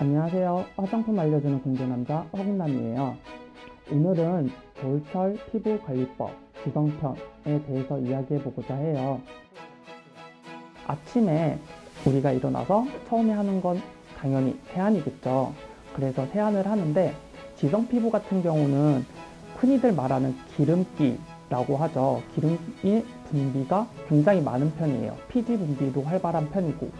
안녕하세요. 화장품 알려주는 공개남자 허군남이에요. 오늘은 겨울철 피부 관리법 지성편에 대해서 이야기해보고자 해요. 아침에 우리가 일어나서 처음에 하는 건 당연히 세안이겠죠. 그래서 세안을 하는데 지성 피부 같은 경우는 흔히들 말하는 기름기라고 하죠. 기름기 분비가 굉장히 많은 편이에요. 피지 분비도 활발한 편이고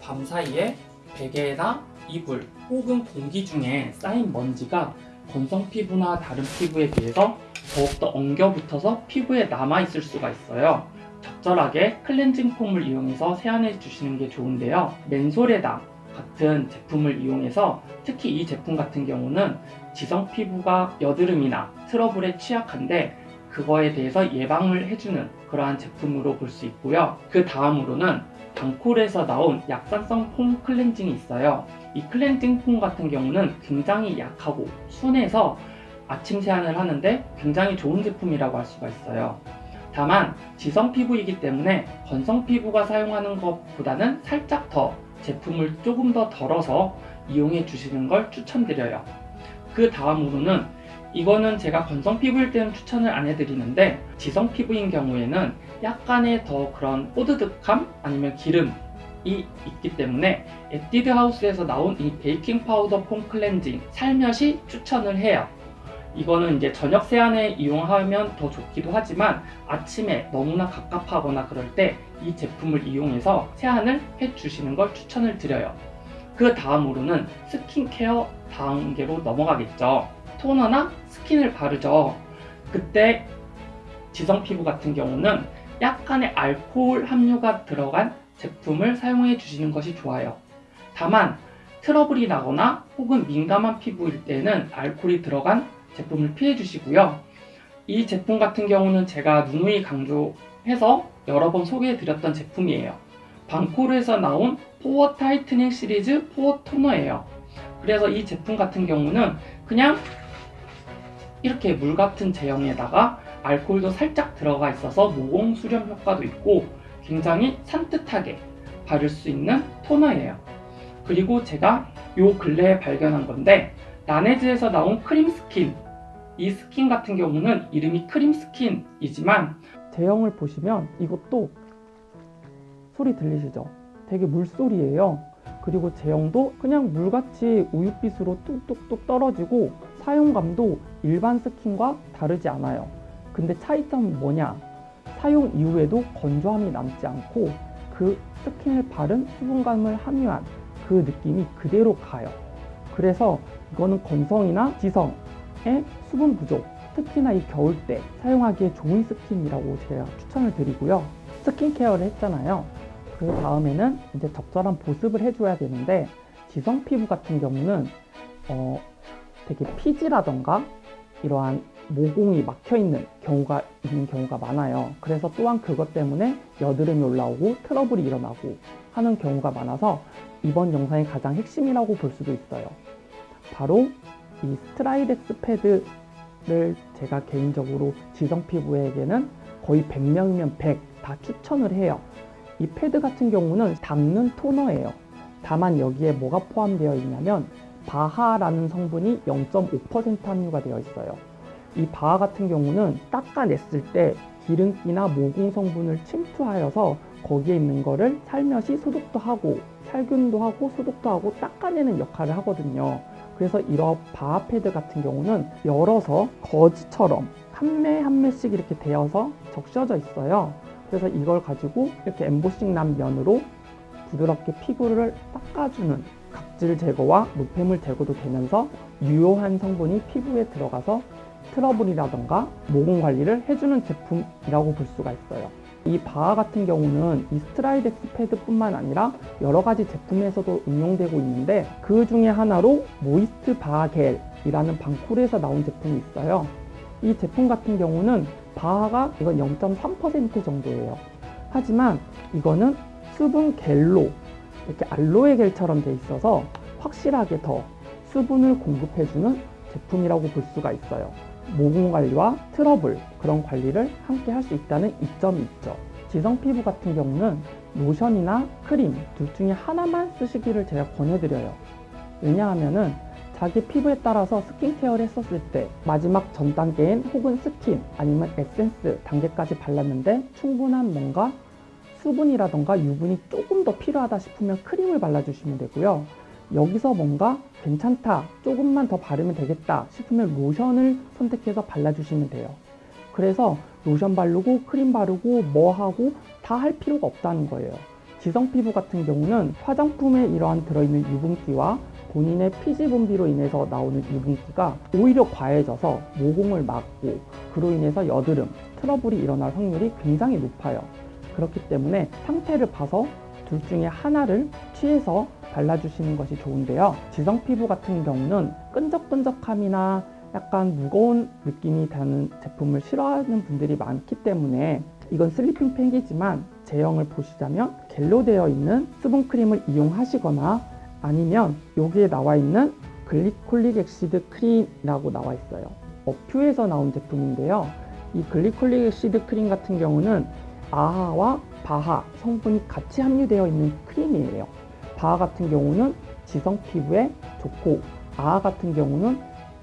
밤 사이에 베개나 이불 혹은 공기 중에 쌓인 먼지가 건성 피부나 다른 피부에 비해서 더욱더 엉겨붙어서 피부에 남아있을 수가 있어요. 적절하게 클렌징 폼을 이용해서 세안해 주시는 게 좋은데요. 맨솔에다 같은 제품을 이용해서 특히 이 제품 같은 경우는 지성 피부가 여드름이나 트러블에 취약한데 그거에 대해서 예방을 해주는 그러한 제품으로 볼 수 있고요. 그 다음으로는 방콜에서 나온 약산성 폼 클렌징이 있어요. 이 클렌징 폼 같은 경우는 굉장히 약하고 순해서 아침 세안을 하는데 굉장히 좋은 제품이라고 할 수가 있어요. 다만 지성 피부이기 때문에 건성 피부가 사용하는 것보다는 살짝 더 제품을 조금 더 덜어서 이용해 주시는 걸 추천드려요. 그 다음으로는 이거는 제가 건성 피부일 때는 추천을 안 해드리는데 지성 피부인 경우에는 약간의 더 그런 뽀드득함 아니면 기름 이 있기 때문에 에뛰드 하우스에서 나온 이 베이킹 파우더 폼 클렌징 살며시 추천을 해요. 이거는 이제 저녁 세안에 이용하면 더 좋기도 하지만 아침에 너무나 갑갑하거나 그럴 때 이 제품을 이용해서 세안을 해주시는 걸 추천을 드려요. 그 다음으로는 스킨케어 단계로 넘어가겠죠. 토너나 스킨을 바르죠. 그때 지성 피부 같은 경우는 약간의 알코올 함유가 들어간 제품을 사용해 주시는 것이 좋아요. 다만 트러블이 나거나 혹은 민감한 피부일 때는 알코올이 들어간 제품을 피해 주시고요. 이 제품 같은 경우는 제가 누누이 강조해서 여러 번 소개해 드렸던 제품이에요. 방코르에서 나온 pore tightening 시리즈 pore 토너예요. 그래서 이 제품 같은 경우는 그냥 이렇게 물 같은 제형에다가 알코올도 살짝 들어가 있어서 모공 수렴 효과도 있고 굉장히 산뜻하게 바를 수 있는 토너예요. 그리고 제가 요 근래에 발견한 건데 라네즈에서 나온 크림 스킨 이 스킨 같은 경우는 이름이 크림 스킨이지만 제형을 보시면 이것도 소리 들리시죠? 되게 물소리예요. 그리고 제형도 그냥 물같이 우윳빛으로 뚝뚝뚝 떨어지고 사용감도 일반 스킨과 다르지 않아요. 근데 차이점은 뭐냐? 사용 이후에도 건조함이 남지 않고 그 스킨을 바른 수분감을 함유한 그 느낌이 그대로 가요. 그래서 이거는 건성이나 지성의 수분 부족, 특히나 이 겨울 때 사용하기에 좋은 스킨이라고 제가 추천을 드리고요. 스킨케어를 했잖아요. 그 다음에는 이제 적절한 보습을 해줘야 되는데 지성 피부 같은 경우는 어, 되게 피지라던가 이러한 모공이 막혀 있는 경우가 있는 경우가 많아요. 그래서 또한 그것 때문에 여드름이 올라오고 트러블이 일어나고 하는 경우가 많아서 이번 영상의 가장 핵심이라고 볼 수도 있어요. 바로 이 스트라이덱스 패드를 제가 개인적으로 지성 피부에게는 거의 100명이면 100 다 추천을 해요. 이 패드 같은 경우는 닦는 토너예요. 다만 여기에 뭐가 포함되어 있냐면 바하라는 성분이 0.5% 함유가 되어 있어요. 이 바하 같은 경우는 닦아냈을 때 기름기나 모공 성분을 침투하여서 거기에 있는 거를 살며시 소독도 하고 살균도 하고 소독도 하고 닦아내는 역할을 하거든요. 그래서 이런 바하 패드 같은 경우는 열어서 거즈처럼 한 매 한 매씩 이렇게 되어서 적셔져 있어요. 그래서 이걸 가지고 이렇게 엠보싱 난 면으로 부드럽게 피부를 닦아주는 각질 제거와 노폐물 제거도 되면서 유효한 성분이 피부에 들어가서 트러블이라던가 모공 관리를 해주는 제품이라고 볼 수가 있어요. 이 바하 같은 경우는 이 스트라이덱스 패드뿐만 아니라 여러 가지 제품에서도 응용되고 있는데 그 중에 하나로 moist 바하 겔이라는 방쿨에서 나온 제품이 있어요. 이 제품 같은 경우는 바하가 이건 0.3% 정도예요. 하지만 이거는 수분 겔로 이렇게 알로에 겔처럼 돼 있어서 확실하게 더 수분을 공급해주는 제품이라고 볼 수가 있어요. 모공 관리와 트러블 그런 관리를 함께 할 수 있다는 이점이 있죠. 지성 피부 같은 경우는 로션이나 크림 둘 중에 하나만 쓰시기를 제가 권해드려요. 왜냐하면은 자기 피부에 따라서 스킨케어를 했었을 때 마지막 전 단계인 혹은 스킨 아니면 에센스 단계까지 발랐는데 충분한 뭔가 수분이라던가 유분이 조금 더 필요하다 싶으면 크림을 발라주시면 되고요. 여기서 뭔가 괜찮다, 조금만 더 바르면 되겠다 싶으면 로션을 선택해서 발라주시면 돼요. 그래서 로션 바르고 크림 바르고 뭐 하고 다 할 필요가 없다는 거예요. 지성 피부 같은 경우는 화장품에 이러한 들어있는 유분기와 본인의 피지 분비로 인해서 나오는 유분기가 오히려 과해져서 모공을 막고 그로 인해서 여드름, 트러블이 일어날 확률이 굉장히 높아요. 그렇기 때문에 상태를 봐서 둘 중에 하나를 취해서 발라주시는 것이 좋은데요. 지성 피부 같은 경우는 끈적끈적함이나 약간 무거운 느낌이 나는 제품을 싫어하는 분들이 많기 때문에 이건 sleeping 팩이지만 제형을 보시자면 겔로 되어 있는 수분크림을 이용하시거나 아니면 여기에 나와 있는 glycolic acid 크림이라고 나와 있어요. 어퓨에서 나온 제품인데요. 이 glycolic acid 크림 같은 경우는 아하와 바하 성분이 같이 함유되어 있는 크림이에요. 바하 같은 경우는 지성 피부에 좋고 아하 같은 경우는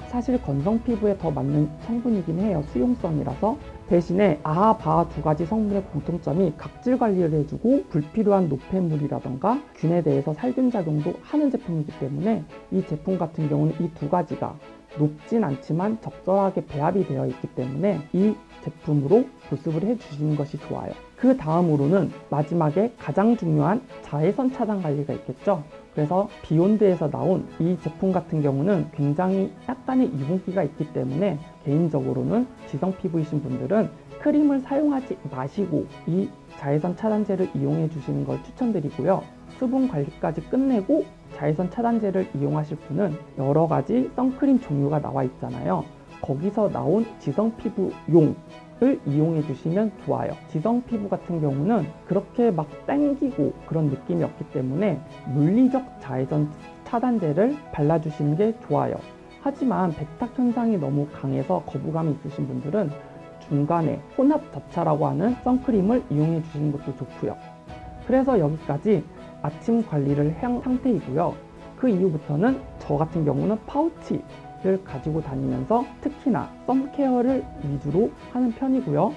사실 건성 피부에 더 맞는 성분이긴 해요. 수용성이라서. 대신에 아하, 바하 두 가지 성분의 공통점이 각질 관리를 해주고 불필요한 노폐물이라던가 균에 대해서 살균 작용도 하는 제품이기 때문에 이 제품 같은 경우는 이 두 가지가 높진 않지만 적절하게 배합이 되어 있기 때문에 이 제품으로 보습을 해주시는 것이 좋아요. 그 다음으로는 마지막에 가장 중요한 자외선 차단 관리가 있겠죠. 그래서 비욘드에서 나온 이 제품 같은 경우는 굉장히 약간의 유분기가 있기 때문에 개인적으로는 지성 피부이신 분들은 크림을 사용하지 마시고 이 자외선 차단제를 이용해 주시는 걸 추천드리고요. 수분 관리까지 끝내고 자외선 차단제를 이용하실 분은 여러 가지 선크림 종류가 나와 있잖아요. 거기서 나온 지성 피부용 을 이용해 주시면 좋아요. 지성 피부 같은 경우는 그렇게 막 땡기고 그런 느낌이 없기 때문에 물리적 자외선 차단제를 발라주시는 게 좋아요. 하지만 백탁 현상이 너무 강해서 거부감이 있으신 분들은 중간에 혼합 접차라고 하는 선크림을 이용해 주시는 것도 좋고요. 그래서 여기까지 아침 관리를 한 상태이고요. 그 이후부터는 저 같은 경우는 파우치 를 가지고 다니면서 특히나 썸케어를 위주로 하는 편이고요.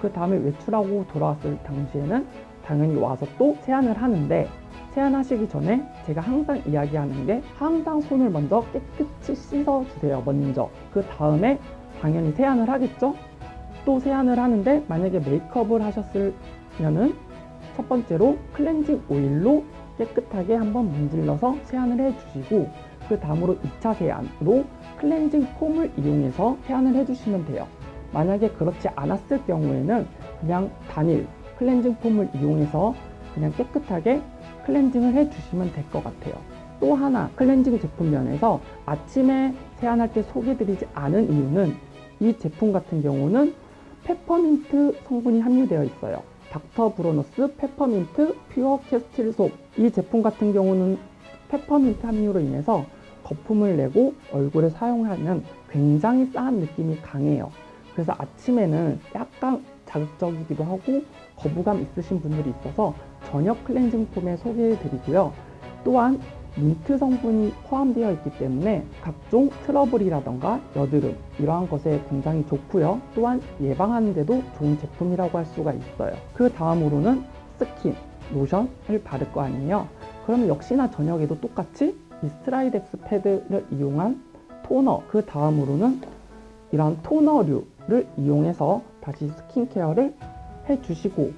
그 다음에 외출하고 돌아왔을 당시에는 당연히 와서 또 세안을 하는데 세안하시기 전에 제가 항상 이야기하는 게 항상 손을 먼저 깨끗이 씻어 주세요. 먼저. 그 다음에 당연히 세안을 하겠죠? 또 세안을 하는데 만약에 메이크업을 하셨으면은 첫 번째로 클렌징 오일로 깨끗하게 한번 문질러서 세안을 해주시고 그 다음으로 2차 세안으로 클렌징 폼을 이용해서 세안을 해주시면 돼요. 만약에 그렇지 않았을 경우에는 그냥 단일 클렌징 폼을 이용해서 그냥 깨끗하게 클렌징을 해주시면 될 것 같아요. 또 하나 클렌징 제품 면에서 아침에 세안할 때 소개드리지 않은 이유는 이 제품 같은 경우는 페퍼민트 성분이 함유되어 있어요. 닥터 브로너스 페퍼민트 pure castile soap 이 제품 같은 경우는 페퍼민트 함유로 인해서 거품을 내고 얼굴에 사용하면 굉장히 싸한 느낌이 강해요. 그래서 아침에는 약간 자극적이기도 하고 거부감 있으신 분들이 있어서 저녁 클렌징 폼에 소개해 드리고요. 또한 민트 성분이 포함되어 있기 때문에 각종 트러블이라던가 여드름 이러한 것에 굉장히 좋고요. 또한 예방하는 데도 좋은 제품이라고 할 수가 있어요. 그 다음으로는 스킨, 로션을 바를 거 아니에요. 그러면 역시나 저녁에도 똑같이 이 스트라이덱스 패드를 이용한 토너 그 다음으로는 이러한 토너류를 이용해서 다시 스킨케어를 해주시고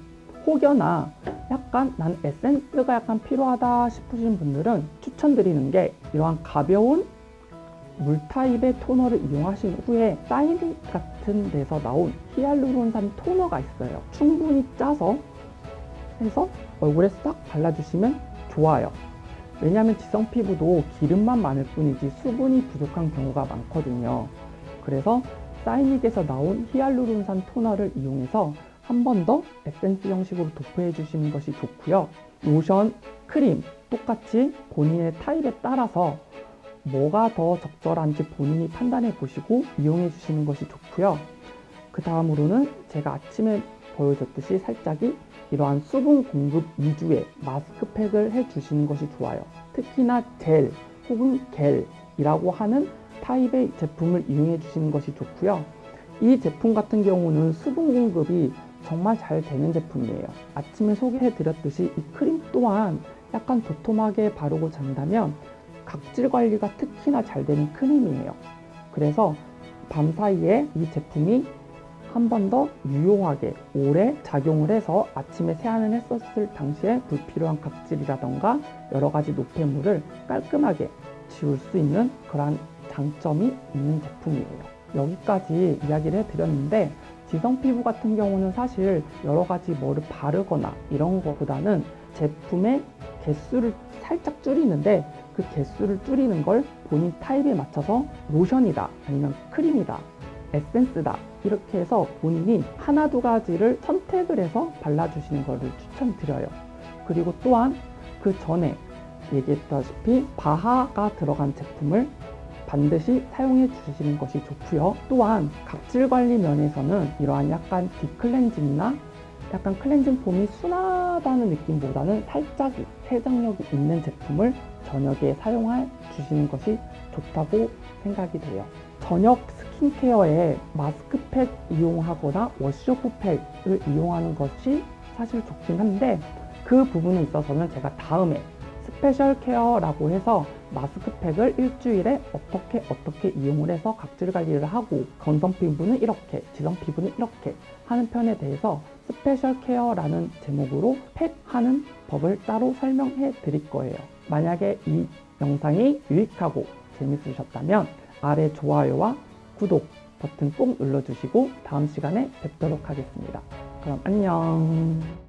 혹여나 약간 난 에센스가 약간 필요하다 싶으신 분들은 추천드리는 게 이러한 가벼운 물 타입의 토너를 이용하신 후에 사이드 같은 데서 나온 히알루론산 토너가 있어요. 충분히 짜서 해서 얼굴에 싹 발라주시면 좋아요. 왜냐하면 지성 피부도 기름만 많을 뿐이지 수분이 부족한 경우가 많거든요. 그래서 사이닉에서 나온 히알루론산 토너를 이용해서 한 번 더 에센스 형식으로 도포해 주시는 것이 좋고요. 로션, 크림 똑같이 본인의 타입에 따라서 뭐가 더 적절한지 본인이 판단해 보시고 이용해 주시는 것이 좋고요. 그 다음으로는 제가 아침에 보여줬듯이 살짝이 이러한 수분 공급 위주의 마스크팩을 해 주시는 것이 좋아요. 특히나 젤 혹은 겔이라고 하는 타입의 제품을 이용해 주시는 것이 좋고요. 이 제품 같은 경우는 수분 공급이 정말 잘 되는 제품이에요. 아침에 소개해 드렸듯이 이 크림 또한 약간 도톰하게 바르고 잔다면 각질 관리가 특히나 잘 되는 크림이에요. 그래서 밤 사이에 이 제품이 한 번 더 유용하게 오래 작용을 해서 아침에 세안을 했었을 당시에 불필요한 각질이라던가 여러 가지 노폐물을 깔끔하게 지울 수 있는 그러한 장점이 있는 제품이에요. 여기까지 이야기를 해드렸는데 지성 피부 같은 경우는 사실 여러 가지 뭐를 바르거나 이런 것보다는 제품의 개수를 살짝 줄이는데 그 개수를 줄이는 걸 본인 타입에 맞춰서 로션이다 아니면 크림이다 에센스다 이렇게 해서 본인이 하나 두 가지를 선택을 해서 발라주시는 것을 추천드려요 그리고 또한 그 전에 얘기했다시피 바하가 들어간 제품을 반드시 사용해 주시는 것이 좋고요 또한 각질 관리 면에서는 이러한 약간 딥클렌징이나 약간 클렌징 폼이 순하다는 느낌보다는 살짝 세정력이 있는 제품을 저녁에 사용해 주시는 것이 좋다고 생각이 돼요. 저녁 스킨케어에 마스크팩 이용하거나 wash-off팩을 이용하는 것이 사실 좋긴 한데 그 부분에 있어서는 제가 다음에 special care라고 해서 마스크팩을 일주일에 어떻게 어떻게 이용을 해서 각질 관리를 하고 건성 피부는 이렇게 지성 피부는 이렇게 하는 편에 대해서 special care라는 제목으로 팩 하는 법을 따로 설명해 드릴 거예요. 만약에 이 영상이 유익하고 재밌으셨다면 아래 좋아요와 구독 버튼 꼭 눌러주시고 다음 시간에 뵙도록 하겠습니다. 그럼 안녕